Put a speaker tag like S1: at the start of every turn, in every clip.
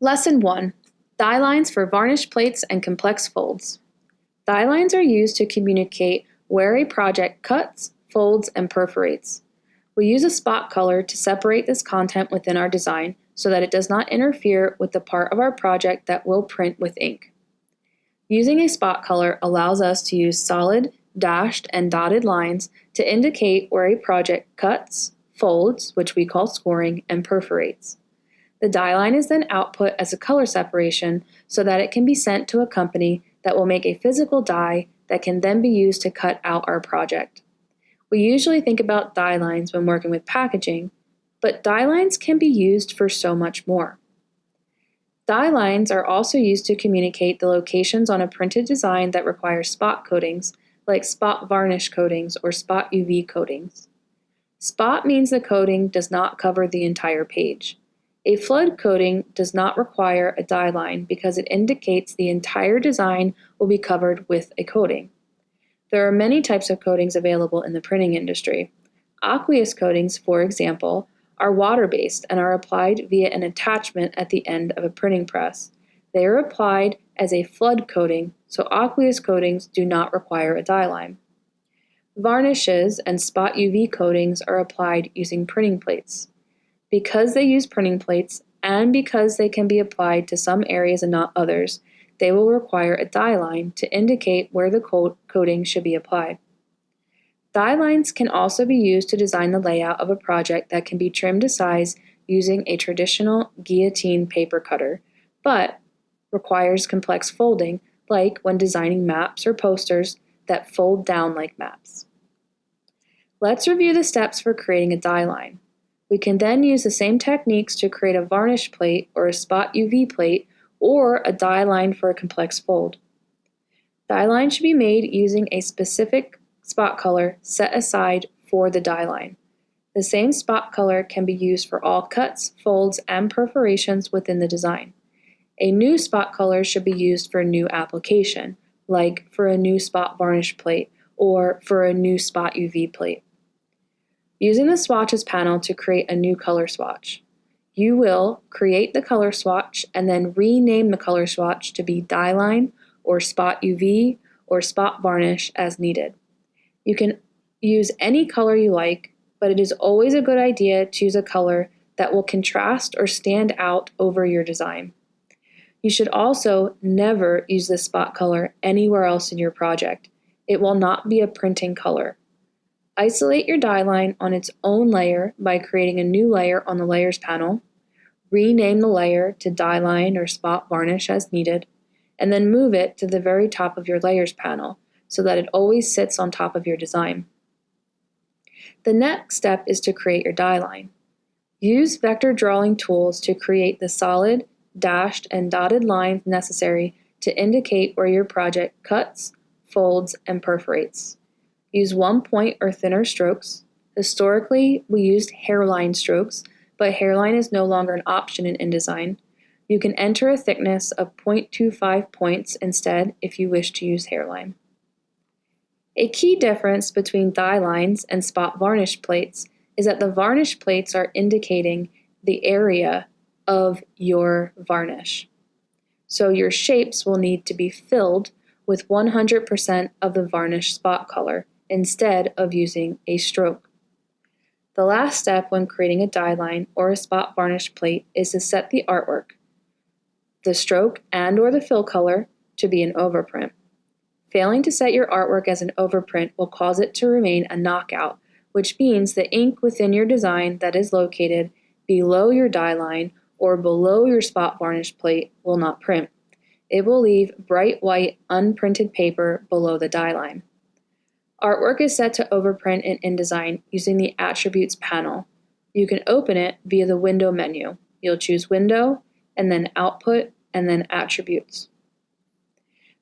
S1: Lesson 1 Die lines for varnish plates and complex folds. Die lines are used to communicate where a project cuts, folds, and perforates. We use a spot color to separate this content within our design so that it does not interfere with the part of our project that will print with ink. Using a spot color allows us to use solid, dashed, and dotted lines to indicate where a project cuts, folds, which we call scoring, and perforates. The die line is then output as a color separation so that it can be sent to a company that will make a physical die that can then be used to cut out our project. We usually think about die lines when working with packaging, but die lines can be used for so much more. Die lines are also used to communicate the locations on a printed design that require spot coatings, like spot varnish coatings or spot UV coatings. Spot means the coating does not cover the entire page. A flood coating does not require a die line because it indicates the entire design will be covered with a coating. There are many types of coatings available in the printing industry. Aqueous coatings, for example, are water-based and are applied via an attachment at the end of a printing press. They are applied as a flood coating, so aqueous coatings do not require a die line. Varnishes and spot UV coatings are applied using printing plates. Because they use printing plates, and because they can be applied to some areas and not others, they will require a die line to indicate where the coating should be applied. Die lines can also be used to design the layout of a project that can be trimmed to size using a traditional guillotine paper cutter, but requires complex folding, like when designing maps or posters that fold down like maps. Let's review the steps for creating a die line. We can then use the same techniques to create a varnish plate or a spot UV plate or a die line for a complex fold. Die line should be made using a specific spot color set aside for the die line. The same spot color can be used for all cuts, folds, and perforations within the design. A new spot color should be used for a new application, like for a new spot varnish plate or for a new spot UV plate. Using the swatches panel to create a new color swatch. You will create the color swatch and then rename the color swatch to be die line or spot UV or spot varnish as needed. You can use any color you like, but it is always a good idea to use a color that will contrast or stand out over your design. You should also never use this spot color anywhere else in your project. It will not be a printing color. Isolate your die line on its own layer by creating a new layer on the Layers panel, rename the layer to die line or spot varnish as needed, and then move it to the very top of your Layers panel so that it always sits on top of your design. The next step is to create your die line. Use vector drawing tools to create the solid, dashed, and dotted lines necessary to indicate where your project cuts, folds, and perforates. Use one point or thinner strokes. Historically, we used hairline strokes, but hairline is no longer an option in InDesign. You can enter a thickness of 0.25 points instead if you wish to use hairline. A key difference between die lines and spot varnish plates is that the varnish plates are indicating the area of your varnish. So your shapes will need to be filled with 100% of the varnish spot color instead of using a stroke. The last step when creating a die line or a spot varnish plate is to set the artwork, the stroke and or the fill color to be an overprint. Failing to set your artwork as an overprint will cause it to remain a knockout, which means the ink within your design that is located below your die line or below your spot varnish plate will not print. It will leave bright white unprinted paper below the die line. Artwork is set to overprint in InDesign using the Attributes panel. You can open it via the Window menu. You'll choose Window, and then Output, and then Attributes.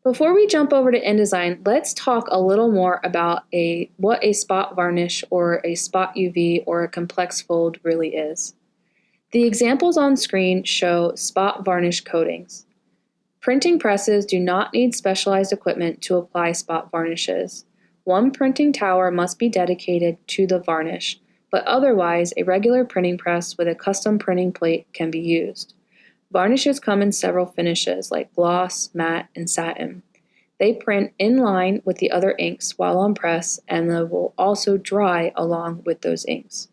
S1: Before we jump over to InDesign, let's talk a little more about a what a spot varnish or a spot UV or a complex fold really is. The examples on screen show spot varnish coatings. Printing presses do not need specialized equipment to apply spot varnishes. One printing tower must be dedicated to the varnish, but otherwise a regular printing press with a custom printing plate can be used. Varnishes come in several finishes like gloss, matte, and satin. They print in line with the other inks while on press and they will also dry along with those inks.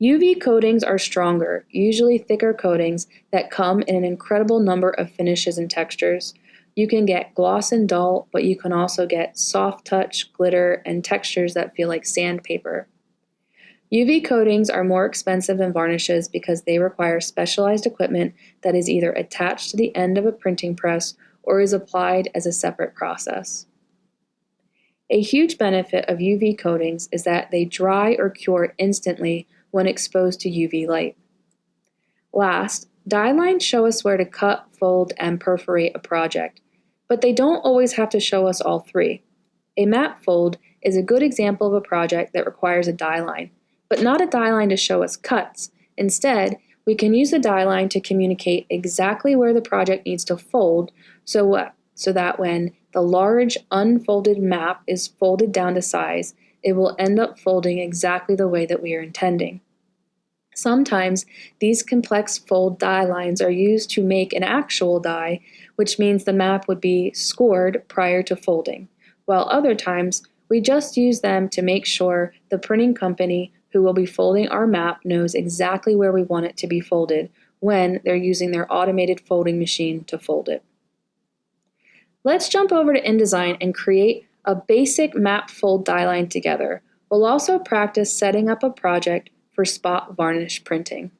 S1: UV coatings are stronger, usually thicker coatings that come in an incredible number of finishes and textures. You can get gloss and dull, but you can also get soft touch, glitter, and textures that feel like sandpaper. UV coatings are more expensive than varnishes because they require specialized equipment that is either attached to the end of a printing press or is applied as a separate process. A huge benefit of UV coatings is that they dry or cure instantly when exposed to UV light. Last, die lines show us where to cut, fold, and perforate a project, but they don't always have to show us all three. A map fold is a good example of a project that requires a die line, but not a die line to show us cuts. Instead, we can use the die line to communicate exactly where the project needs to fold so, what, so that when the large unfolded map is folded down to size, it will end up folding exactly the way that we are intending. Sometimes these complex fold die lines are used to make an actual die, which means the map would be scored prior to folding, while other times we just use them to make sure the printing company who will be folding our map knows exactly where we want it to be folded when they're using their automated folding machine to fold it. Let's jump over to InDesign and create a basic map fold die line together. We'll also practice setting up a project for spot varnish printing.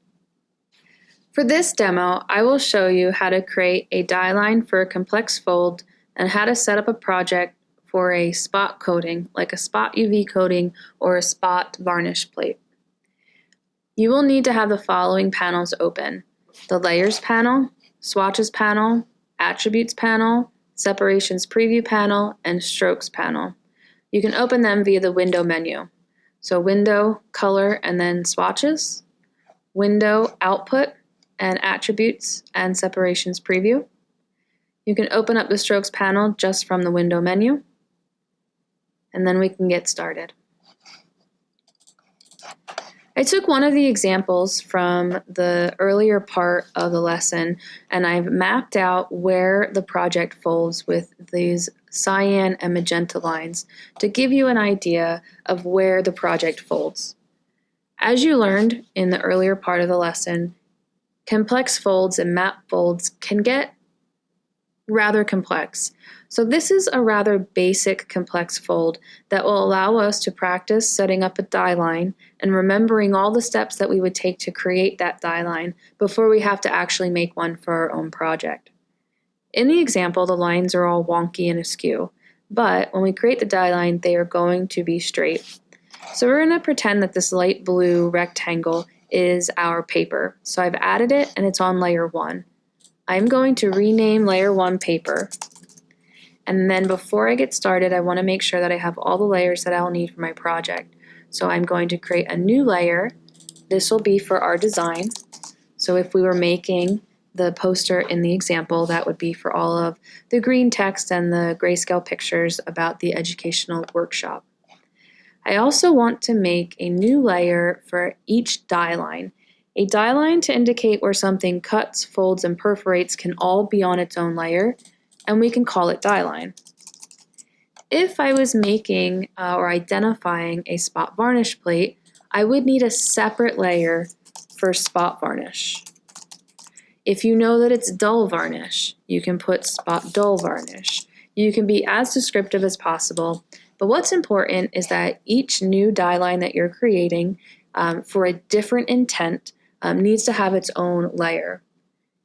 S1: For this demo, I will show you how to create a die line for a complex fold and how to set up a project for a spot coating, like a spot UV coating or a spot varnish plate. You will need to have the following panels open. The Layers panel, Swatches panel, Attributes panel, Separations Preview panel, and Strokes panel. You can open them via the Window menu. So Window, Color, and then Swatches, Window, Output, and Attributes and Separations Preview. You can open up the Strokes panel just from the Window menu, and then we can get started. I took one of the examples from the earlier part of the lesson and I've mapped out where the project folds with these cyan and magenta lines to give you an idea of where the project folds. As you learned in the earlier part of the lesson, complex folds and map folds can get rather complex. So this is a rather basic complex fold that will allow us to practice setting up a die line and remembering all the steps that we would take to create that die line before we have to actually make one for our own project. In the example, the lines are all wonky and askew, but when we create the die line, they are going to be straight. So we're going to pretend that this light blue rectangle is our paper. So I've added it and it's on layer 1. I'm going to rename layer 1 paper and then before I get started, I want to make sure that I have all the layers that I'll need for my project. So I'm going to create a new layer. This will be for our design. So if we were making the poster in the example, that would be for all of the green text and the grayscale pictures about the educational workshop. I also want to make a new layer for each die line. A die line to indicate where something cuts, folds, and perforates can all be on its own layer, and we can call it die line. If I was making uh, or identifying a spot varnish plate, I would need a separate layer for spot varnish. If you know that it's dull varnish, you can put spot dull varnish. You can be as descriptive as possible, but what's important is that each new die line that you're creating um, for a different intent um, needs to have its own layer.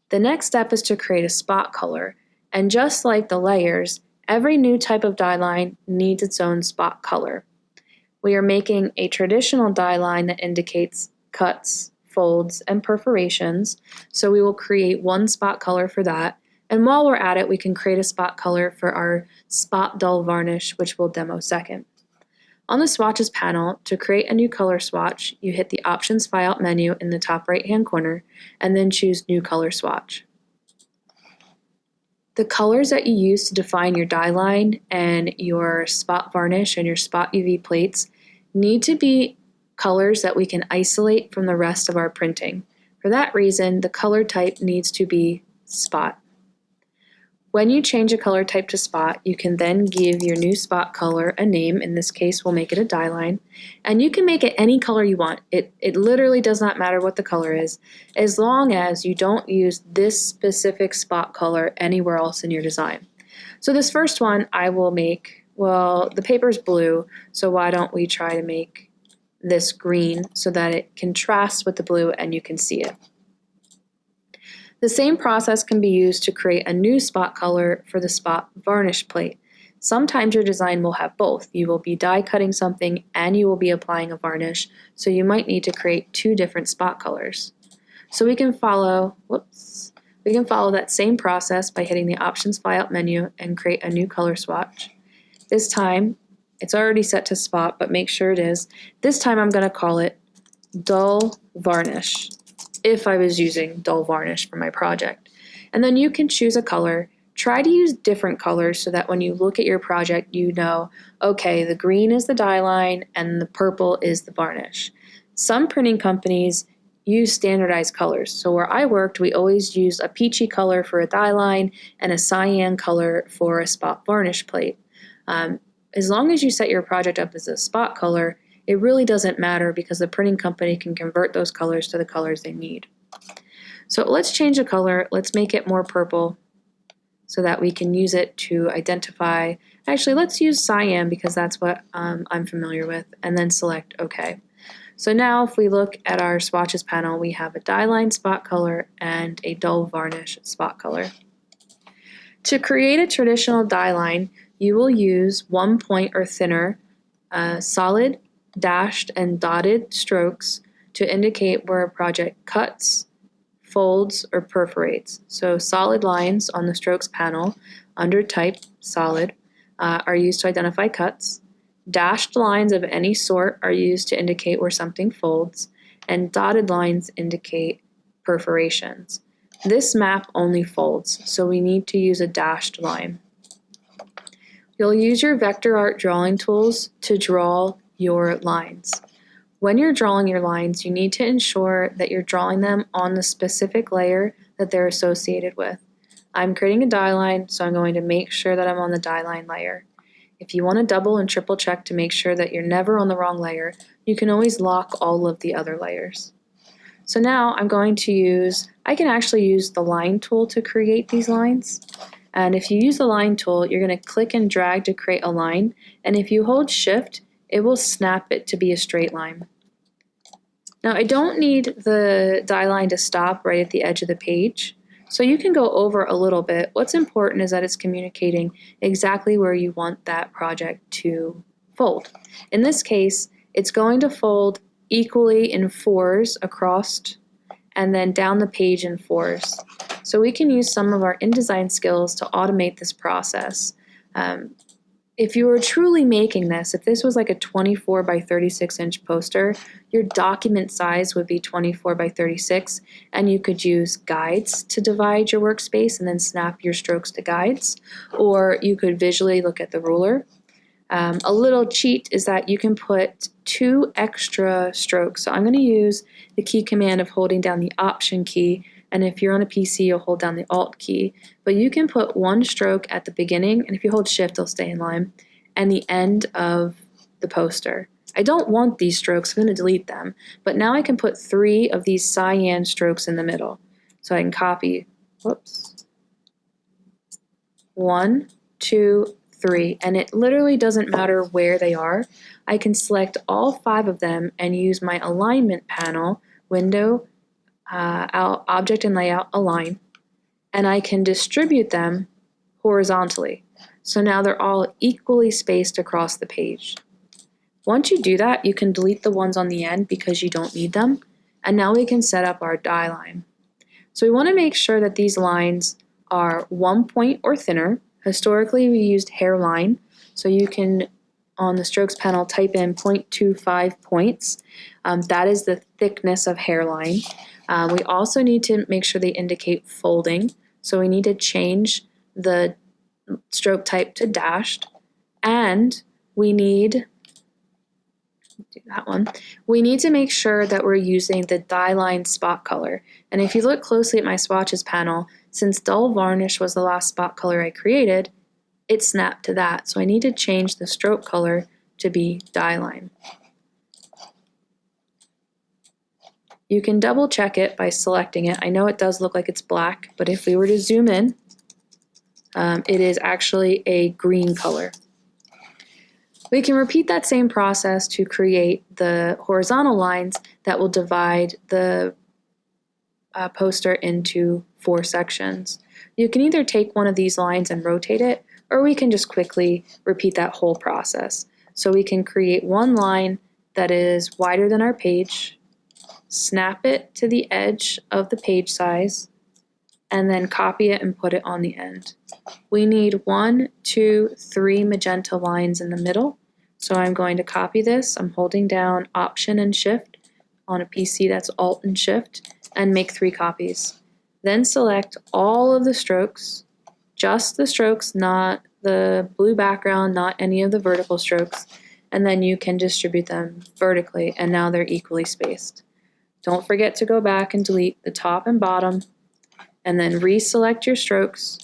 S1: The next step is to create a spot color. And just like the layers, every new type of die line needs its own spot color. We are making a traditional die line that indicates cuts, folds, and perforations, so we will create one spot color for that. And while we're at it, we can create a spot color for our spot dull varnish, which we'll demo second. On the swatches panel, to create a new color swatch, you hit the Options Flyout menu in the top right hand corner and then choose New Color Swatch. The colors that you use to define your die line and your spot varnish and your spot UV plates need to be colors that we can isolate from the rest of our printing. For that reason, the color type needs to be spot. When you change a color type to spot, you can then give your new spot color a name. In this case, we'll make it a die line. And you can make it any color you want. It, it literally does not matter what the color is, as long as you don't use this specific spot color anywhere else in your design. So this first one I will make, well, the paper's blue, so why don't we try to make this green so that it contrasts with the blue and you can see it. The same process can be used to create a new spot color for the spot varnish plate. Sometimes your design will have both. You will be die cutting something and you will be applying a varnish, so you might need to create two different spot colors. So we can follow, whoops, we can follow that same process by hitting the Options Flyout menu and create a new color swatch. This time, it's already set to spot, but make sure it is. This time I'm going to call it dull varnish if I was using dull varnish for my project. And then you can choose a color. Try to use different colors so that when you look at your project, you know, okay, the green is the die line and the purple is the varnish. Some printing companies use standardized colors. So where I worked, we always used a peachy color for a die line and a cyan color for a spot varnish plate. Um, as long as you set your project up as a spot color, it really doesn't matter because the printing company can convert those colors to the colors they need. So let's change the color. Let's make it more purple so that we can use it to identify. Actually, let's use cyan because that's what um, I'm familiar with, and then select OK. So now if we look at our swatches panel, we have a die line spot color and a dull varnish spot color. To create a traditional die line, you will use one point or thinner, uh, solid dashed and dotted strokes to indicate where a project cuts, folds, or perforates. So solid lines on the strokes panel under type solid uh, are used to identify cuts. Dashed lines of any sort are used to indicate where something folds, and dotted lines indicate perforations. This map only folds, so we need to use a dashed line. You'll use your vector art drawing tools to draw your lines. When you're drawing your lines, you need to ensure that you're drawing them on the specific layer that they're associated with. I'm creating a die line, so I'm going to make sure that I'm on the die line layer. If you want to double and triple check to make sure that you're never on the wrong layer, you can always lock all of the other layers. So now I'm going to use, I can actually use the line tool to create these lines. And if you use the line tool, you're going to click and drag to create a line. And if you hold shift, it will snap it to be a straight line. Now I don't need the die line to stop right at the edge of the page, so you can go over a little bit. What's important is that it's communicating exactly where you want that project to fold. In this case, it's going to fold equally in fours across and then down the page in fours. So we can use some of our InDesign skills to automate this process. Um, if you were truly making this, if this was like a 24 by 36 inch poster, your document size would be 24 by 36, and you could use guides to divide your workspace and then snap your strokes to guides, or you could visually look at the ruler. Um, a little cheat is that you can put two extra strokes. So I'm going to use the key command of holding down the Option key and if you're on a PC, you'll hold down the Alt key. But you can put one stroke at the beginning, and if you hold Shift, it'll stay in line, and the end of the poster. I don't want these strokes, I'm going to delete them, but now I can put three of these cyan strokes in the middle. So I can copy, whoops, one, two, three, and it literally doesn't matter where they are. I can select all five of them and use my alignment panel, window, uh, object and layout align, and I can distribute them horizontally. So now they're all equally spaced across the page. Once you do that, you can delete the ones on the end because you don't need them. And now we can set up our die line. So we want to make sure that these lines are one point or thinner. Historically, we used hairline. So you can, on the strokes panel, type in 0.25 points. Um, that is the thickness of hairline. Um, we also need to make sure they indicate folding. So we need to change the stroke type to dashed. And we need do that one. We need to make sure that we're using the die line spot color. And if you look closely at my swatches panel, since dull varnish was the last spot color I created, it snapped to that. So I need to change the stroke color to be die line. You can double check it by selecting it. I know it does look like it's black, but if we were to zoom in, um, it is actually a green color. We can repeat that same process to create the horizontal lines that will divide the uh, poster into four sections. You can either take one of these lines and rotate it, or we can just quickly repeat that whole process. So we can create one line that is wider than our page, snap it to the edge of the page size, and then copy it and put it on the end. We need one, two, three magenta lines in the middle, so I'm going to copy this. I'm holding down Option and Shift on a PC that's Alt and Shift and make three copies. Then select all of the strokes, just the strokes, not the blue background, not any of the vertical strokes, and then you can distribute them vertically and now they're equally spaced. Don't forget to go back and delete the top and bottom and then reselect your strokes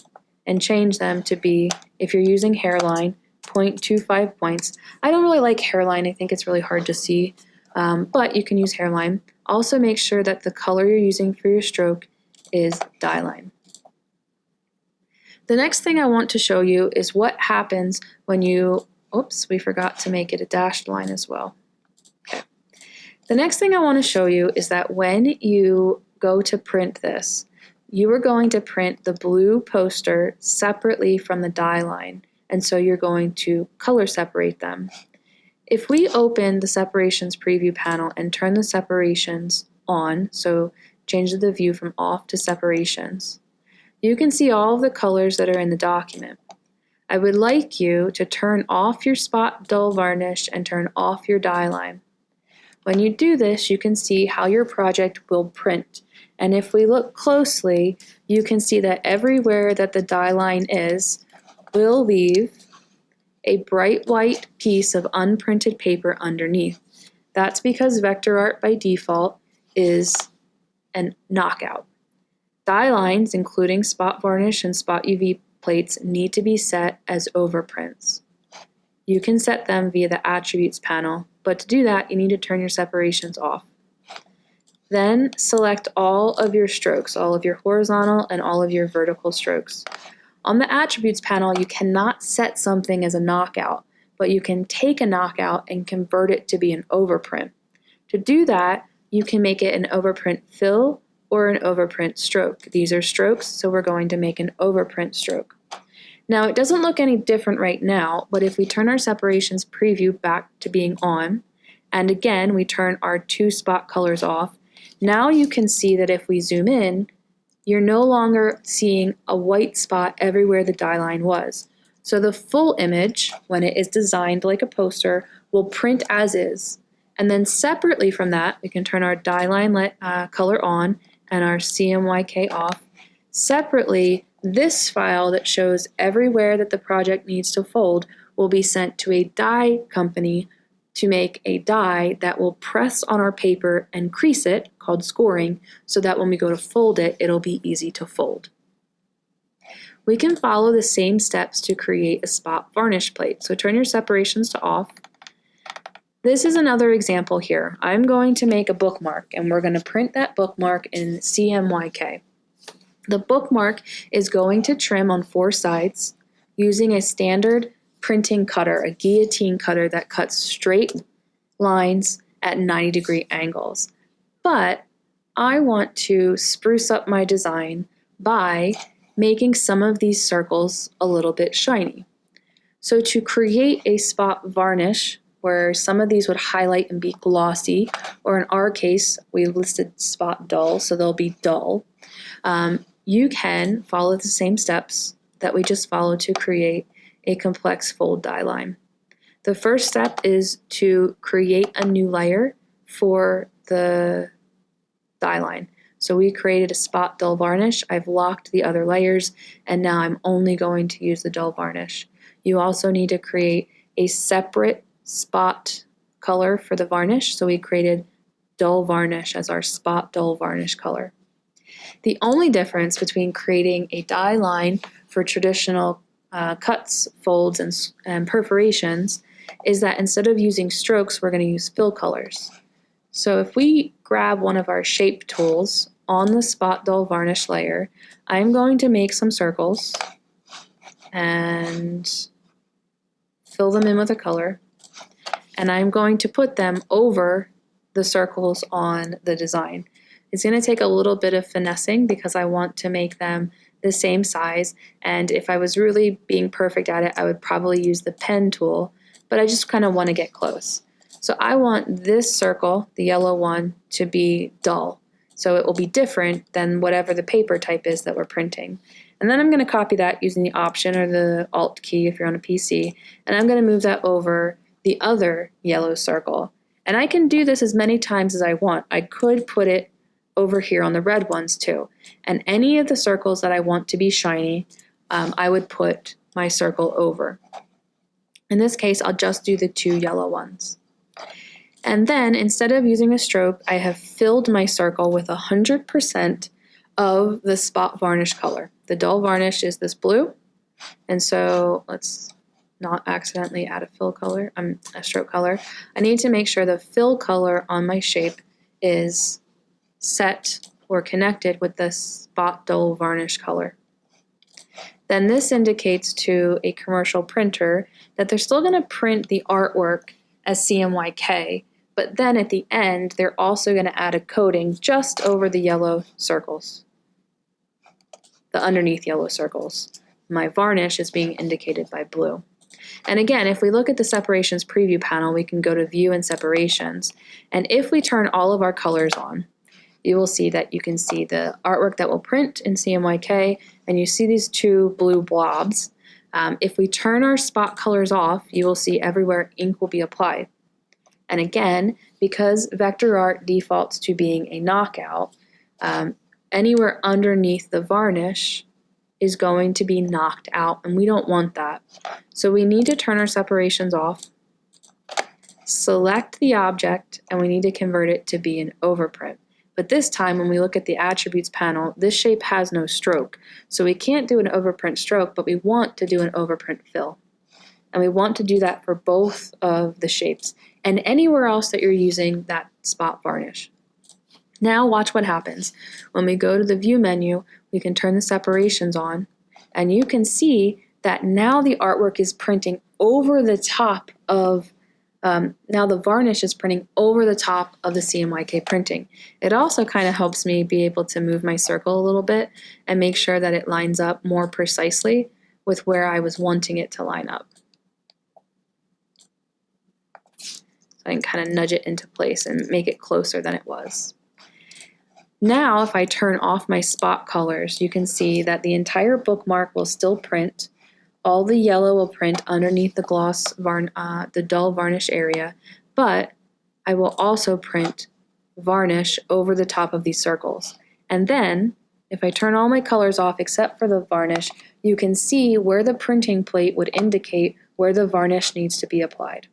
S1: and change them to be, if you're using hairline, 0.25 points. I don't really like hairline. I think it's really hard to see, um, but you can use hairline. Also make sure that the color you're using for your stroke is die line. The next thing I want to show you is what happens when you, oops, we forgot to make it a dashed line as well. The next thing I want to show you is that when you go to print this, you are going to print the blue poster separately from the die line and so you're going to color separate them. If we open the separations preview panel and turn the separations on, so change the view from off to separations, you can see all of the colors that are in the document. I would like you to turn off your spot dull varnish and turn off your die line. When you do this, you can see how your project will print. And if we look closely, you can see that everywhere that the die line is, will leave a bright white piece of unprinted paper underneath. That's because vector art by default is a knockout. Die lines, including spot varnish and spot UV plates, need to be set as overprints. You can set them via the attributes panel, but to do that, you need to turn your separations off. Then select all of your strokes, all of your horizontal and all of your vertical strokes. On the attributes panel, you cannot set something as a knockout, but you can take a knockout and convert it to be an overprint. To do that, you can make it an overprint fill or an overprint stroke. These are strokes, so we're going to make an overprint stroke. Now, it doesn't look any different right now, but if we turn our separations preview back to being on, and again, we turn our two spot colors off, now you can see that if we zoom in, you're no longer seeing a white spot everywhere the die line was. So the full image, when it is designed like a poster, will print as is. And then separately from that, we can turn our die line let, uh, color on and our CMYK off. Separately, this file that shows everywhere that the project needs to fold will be sent to a die company to make a die that will press on our paper and crease it, called scoring, so that when we go to fold it, it'll be easy to fold. We can follow the same steps to create a spot varnish plate. So turn your separations to off. This is another example here. I'm going to make a bookmark and we're going to print that bookmark in CMYK. The bookmark is going to trim on four sides using a standard printing cutter, a guillotine cutter that cuts straight lines at 90 degree angles. But I want to spruce up my design by making some of these circles a little bit shiny. So to create a spot varnish where some of these would highlight and be glossy, or in our case, we listed spot dull, so they'll be dull, um, you can follow the same steps that we just followed to create a complex fold die line. The first step is to create a new layer for the die line. So we created a spot dull varnish. I've locked the other layers and now I'm only going to use the dull varnish. You also need to create a separate spot color for the varnish, so we created dull varnish as our spot dull varnish color. The only difference between creating a die line for traditional uh, cuts, folds, and, and perforations is that instead of using strokes, we're going to use fill colors. So if we grab one of our shape tools on the spot dull varnish layer, I'm going to make some circles and fill them in with a color. And I'm going to put them over the circles on the design. It's going to take a little bit of finessing because I want to make them the same size. And if I was really being perfect at it, I would probably use the pen tool, but I just kind of want to get close. So I want this circle, the yellow one, to be dull. So it will be different than whatever the paper type is that we're printing. And then I'm going to copy that using the Option or the Alt key if you're on a PC, and I'm going to move that over the other yellow circle. And I can do this as many times as I want. I could put it over here on the red ones too. And any of the circles that I want to be shiny, um, I would put my circle over. In this case, I'll just do the two yellow ones. And then instead of using a stroke, I have filled my circle with 100% of the spot varnish color. The dull varnish is this blue. And so let's not accidentally add a fill color, um, a stroke color. I need to make sure the fill color on my shape is set or connected with the spot dull varnish color. Then this indicates to a commercial printer that they're still going to print the artwork as CMYK, but then at the end, they're also going to add a coating just over the yellow circles, the underneath yellow circles. My varnish is being indicated by blue. And again, if we look at the separations preview panel, we can go to view and separations. And if we turn all of our colors on, you will see that you can see the artwork that will print in CMYK, and you see these two blue blobs. Um, if we turn our spot colors off, you will see everywhere ink will be applied. And again, because vector art defaults to being a knockout, um, anywhere underneath the varnish is going to be knocked out, and we don't want that. So we need to turn our separations off, select the object, and we need to convert it to be an overprint. But this time, when we look at the attributes panel, this shape has no stroke. So we can't do an overprint stroke, but we want to do an overprint fill. And we want to do that for both of the shapes and anywhere else that you're using that spot varnish. Now watch what happens. When we go to the view menu, we can turn the separations on and you can see that now the artwork is printing over the top of um, now the varnish is printing over the top of the CMYK printing. It also kind of helps me be able to move my circle a little bit and make sure that it lines up more precisely with where I was wanting it to line up. So I can kind of nudge it into place and make it closer than it was. Now if I turn off my spot colors, you can see that the entire bookmark will still print all the yellow will print underneath the gloss, varn uh, the dull varnish area, but I will also print varnish over the top of these circles. And then, if I turn all my colors off except for the varnish, you can see where the printing plate would indicate where the varnish needs to be applied.